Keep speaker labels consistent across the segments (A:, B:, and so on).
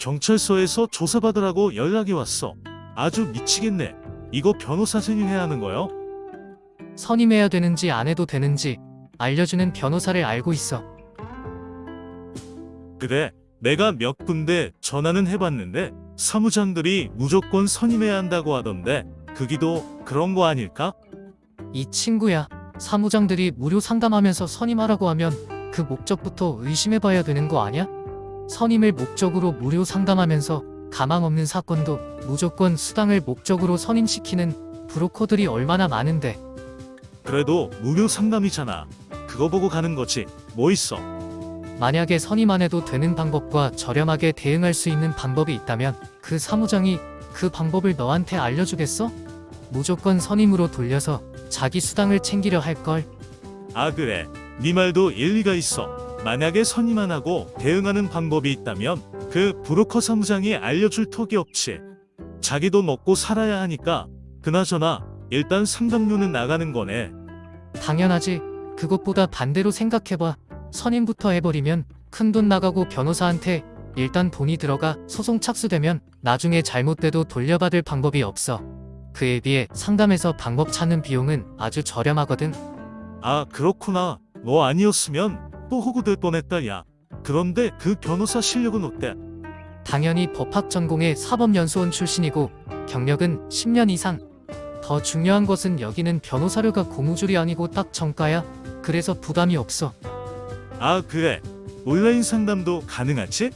A: 경찰서에서 조사받으라고 연락이 왔어. 아주 미치겠네. 이거 변호사 선임해야 하는 거요?
B: 선임해야 되는지 안 해도 되는지 알려주는 변호사를 알고 있어.
A: 그래, 내가 몇 군데 전화는 해봤는데 사무장들이 무조건 선임해야 한다고 하던데 그기도 그런 거 아닐까?
B: 이 친구야. 사무장들이 무료 상담하면서 선임하라고 하면 그 목적부터 의심해봐야 되는 거 아냐? 선임을 목적으로 무료 상담하면서 가망 없는 사건도 무조건 수당을 목적으로 선임시키는 브로커들이 얼마나 많은데
A: 그래도 무료 상담이잖아. 그거 보고 가는 거지. 뭐 있어?
B: 만약에 선임 안 해도 되는 방법과 저렴하게 대응할 수 있는 방법이 있다면 그 사무장이 그 방법을 너한테 알려주겠어? 무조건 선임으로 돌려서 자기 수당을 챙기려 할걸.
A: 아 그래. 네 말도 일리가 있어. 만약에 선임 안 하고 대응하는 방법이 있다면 그 브로커 사무장이 알려줄 턱이 없지. 자기도 먹고 살아야 하니까 그나저나 일단 상담료는 나가는 거네.
B: 당연하지. 그것보다 반대로 생각해봐. 선임부터 해버리면 큰 돈 나가고 변호사한테 일단 돈이 들어가 소송 착수되면 나중에 잘못돼도 돌려받을 방법이 없어. 그에 비해 상담에서 방법 찾는 비용은 아주 저렴하거든.
A: 아 그렇구나. 너 아니었으면 또 호구될 뻔했다 야. 그런데 그 변호사 실력은 어때?
B: 당연히 법학 전공의 사법연수원 출신이고 경력은 10년 이상. 더 중요한 것은 여기는 변호사료가 고무줄이 아니고 딱 정가야. 그래서 부담이 없어.
A: 아 그래. 온라인 상담도 가능하지?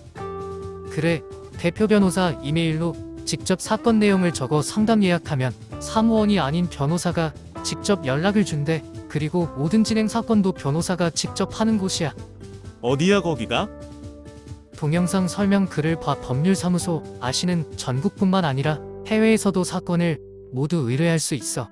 B: 그래, 대표 변호사 이메일로 직접 사건 내용을 적어 상담 예약하면 사무원이 아닌 변호사가 직접 연락을 준대. 그리고 모든 진행 사건도 변호사가 직접 하는 곳이야.
A: 어디야 거기가?
B: 동영상 설명 글을 봐 법률사무소 아시는 전국뿐만 아니라 해외에서도 사건을 모두 의뢰할 수 있어.